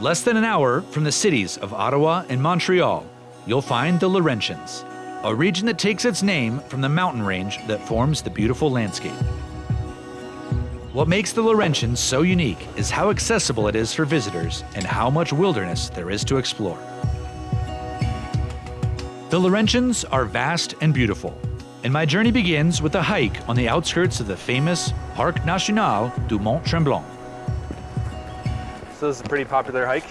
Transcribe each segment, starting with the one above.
Less than an hour from the cities of Ottawa and Montreal, you'll find the Laurentians, a region that takes its name from the mountain range that forms the beautiful landscape. What makes the Laurentians so unique is how accessible it is for visitors and how much wilderness there is to explore. The Laurentians are vast and beautiful, and my journey begins with a hike on the outskirts of the famous Parc National du Mont Tremblant. So this is a pretty popular hike?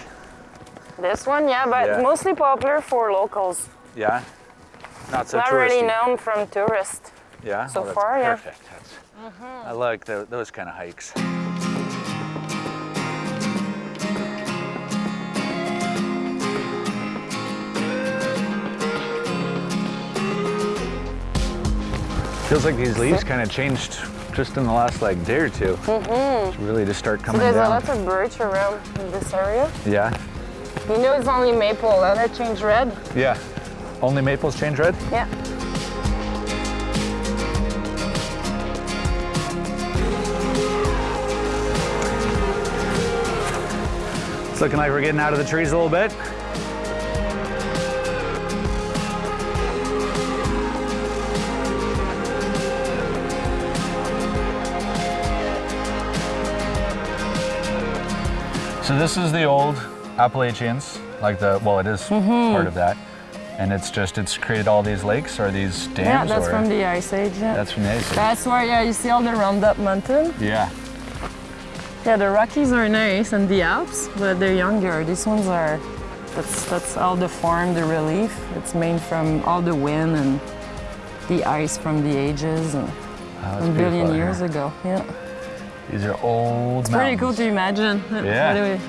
This one, yeah, but Yeah. mostly popular for locals. Yeah. Not so Not touristy. really known from tourists. Yeah. so far, yeah. Perfect. That's, I like tho- those kind of hikes. Feels like these leaves kind of changed just in the last like day or 2 Mm-hmm. Really just start coming There's a lot of birch around this area. yeah. You know it's only maple and it changed red. Yeah. Only maples change red? Yeah. It's looking like we're getting out of the trees a little bit. So this is the old Appalachians, like the, well, it is Mm-hmm. part of that. And it's just, it's created all these lakes or these dams? Yeah, that's or, from the Ice Age. Yeah. That's from the Ice Age. That's why, yeah, you see all the Roundup Mountain. Yeah. Yeah, the Rockies are nice and the Alps, but they're younger. These ones are, that's, that's all the form, the relief. It's made from all the wind and the ice from the ages and Oh, billion years ago. Yeah. These are old It's pretty cool to imagine. Yeah. Anyway.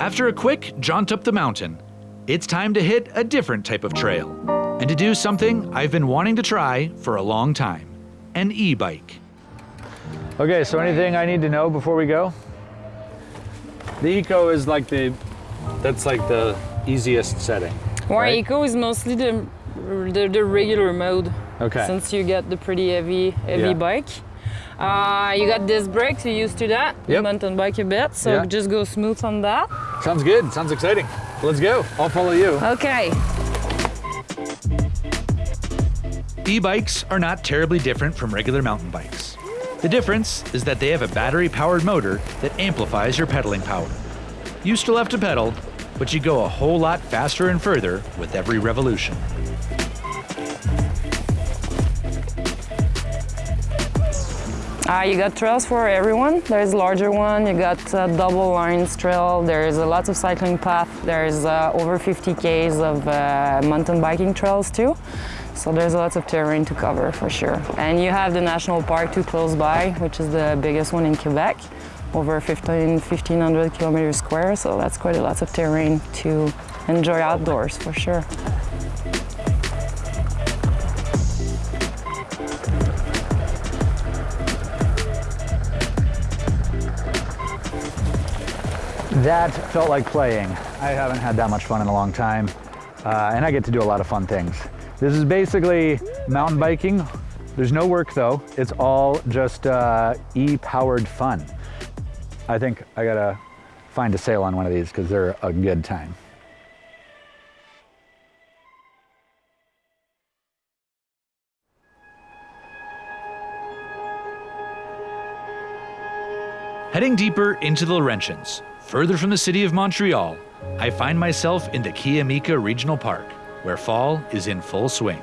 After a quick jaunt up the mountain, it's time to hit a different type of trail and to do something I've been wanting to try for a long time an e bike. Okay, so anything I need to know before we go? The eco is like the, that's like the easiest setting. More Right. eco is mostly the, the the regular mode. Okay. Since you get the pretty heavy heavy Yeah. bike. Uh, you got disc brakes, you're used to that. You Yep. mountain bike a bit, so Yeah. just go smooth on that. Sounds good. Sounds exciting. Let's go. I'll follow you. Okay. E bikes are not terribly different from regular mountain bikes. The difference is that they have a battery powered motor that amplifies your pedaling power. You still have to pedal, but you go a whole lot faster and further with every revolution. Uh, you got trails for everyone. There's larger one. You got uh, double lines trail. There's a lot of cycling path. There's uh, over 50 k's of uh, mountain biking trails too. So there's a lots of terrain to cover for sure. And you have the national park too close by, which is the biggest one in Quebec, over 15, 1500 kilometers square. So that's quite a lot of terrain to enjoy outdoors for sure. That felt like playing. I haven't had that much fun in a long time, uh, and I get to do a lot of fun things. This is basically mountain biking. There's no work though. It's all just uh, e-powered fun. I think I gotta find a sale on one of these because they're a good time. Heading deeper into the Laurentians, further from the city of Montreal, I find myself in the Kiamika Regional Park, where fall is in full swing.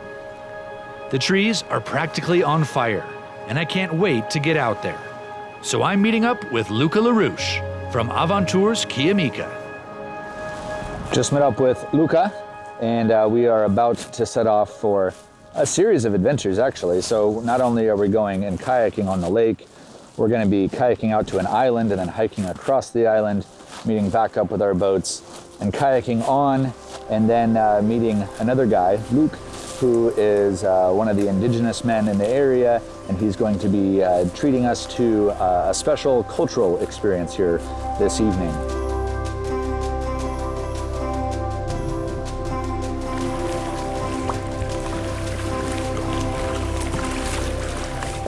The trees are practically on fire, and I can't wait to get out there. So I'm meeting up with Luca LaRouche from Aventures Kiamika. Just met up with Luca, and uh, we are about to set off for a series of adventures, actually. So not only are we going and kayaking on the lake, we're going to be kayaking out to an island and then hiking across the island, meeting back up with our boats, and kayaking on, and then uh, meeting another guy, Luke, who is uh, one of the indigenous men in the area, and he's going to be uh, treating us to uh, a special cultural experience here this evening.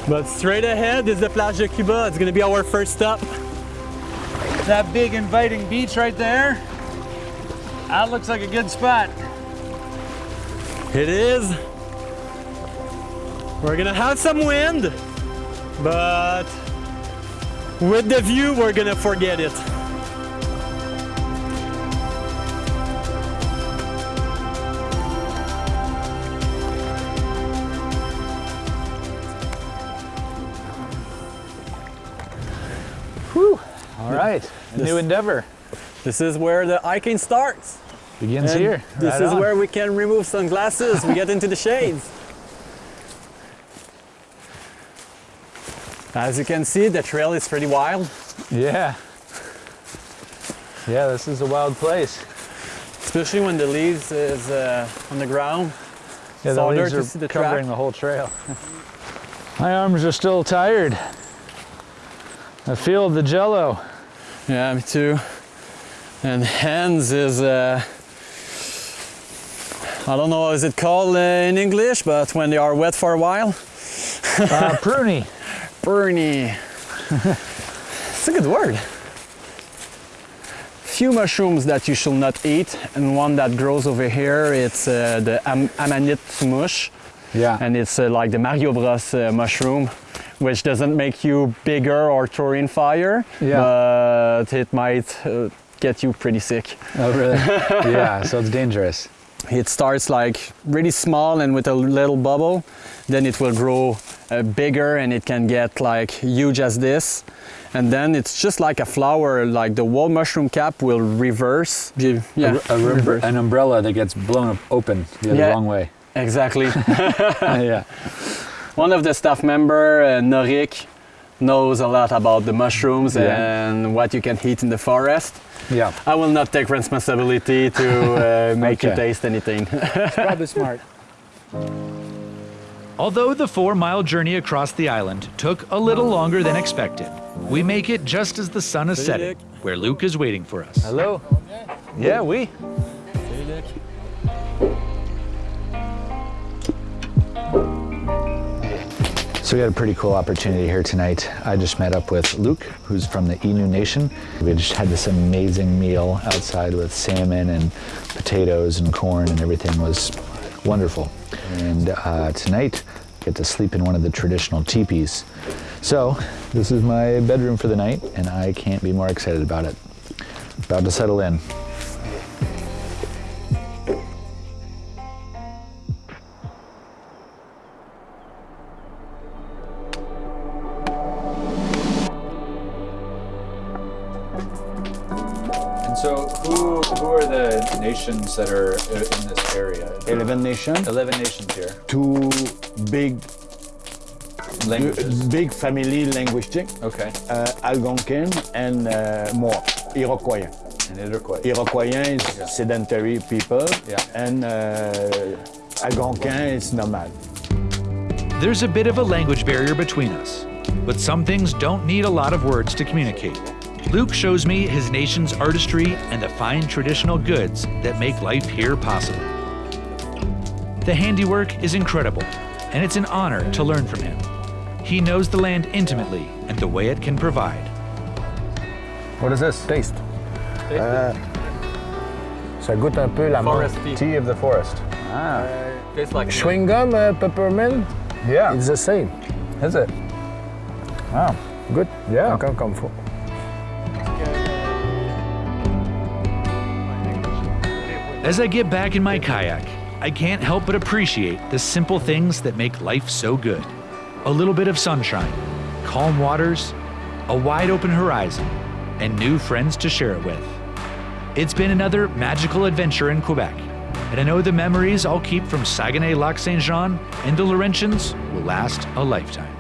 But straight ahead is the Plage de Cuba. It's gonna be our first stop. That big inviting beach right there. That looks like a good spot. It is. We're gonna have some wind, but with the view, we're gonna forget it. All right, a new endeavor This is where the hiking starts. Begins And here. This Right is on. where we can remove sunglasses. we get into the shades. As you can see, the trail is pretty wild. Yeah. Yeah, this is a wild place. especially when the leaves is uh, on the ground. Yeah, It's the leaves to are see the covering track. the whole trail. My arms are still tired. I feel the jello. Yeah, me too. And hands is, uh, I don't know, is it called uh, in English, but when they are wet for a while, Uh, pruny. burny. it's a good word. Few mushrooms that you should not eat, and one that grows over here, it's uh, the am- amanite mush. Yeah. and it's uh, like the Mario Bros uh, mushroom, which doesn't make you bigger or throw in fire, Yeah. but it might uh, get you pretty sick. oh, really? yeah, so it's dangerous. It starts like really small and with a little bubble, then it will grow uh, bigger and it can get like huge as this. And then it's just like a flower, like the wall mushroom cap will reverse. Yeah, A, a reverse. an umbrella that gets blown open the Yeah. wrong way. Exactly. yeah. One of the staff member, uh, Norik, knows a lot about the mushrooms Yeah. and what you can eat in the forest. Yeah. I will not take responsibility to uh, make you taste anything. Probably smart. Although the four mile journey across the island took a little longer than expected, we make it just as the sun is setting, where Luke is waiting for us. Hello. Yeah, we. So we had a pretty cool opportunity here tonight. I just met up with Luke, who's from the Innu Nation. We just had this amazing meal outside with salmon and potatoes and corn and everything was wonderful. And uh, tonight, I get to sleep in one of the traditional teepees. So this is my bedroom for the night, and I can't be more excited about it. About to settle in. So, who who are the nations that are in this area? 11 nations, Eleven nations here. two big Languages. big family linguistic, Okay. uh, Algonquin and uh, more Iroquois. And Iroquois. Iroquois is sedentary people, Yeah. and uh, Algonquin is nomad. There's a bit of a language barrier between us, but some things don't need a lot of words to communicate. Luke shows me his nation's artistry and the fine traditional goods that make life here possible. The handiwork is incredible, and it's an honor to learn from him. He knows the land intimately and the way it can provide. What is this? Taste. Ça goûte un peu la. Forest tea. Tea of the forest. Ah. Tastes like Chewing gum, uh, peppermint, Yeah. it's the same. Is it? Wow. Good. Yeah. Encore comme faut. As I get back in my kayak, I can't help but appreciate the simple things that make life so good. A little bit of sunshine, calm waters, a wide open horizon, and new friends to share it with. It's been another magical adventure in Quebec, and I know the memories I'll keep from Saguenay Lac Saint Jean and the Laurentians will last a lifetime.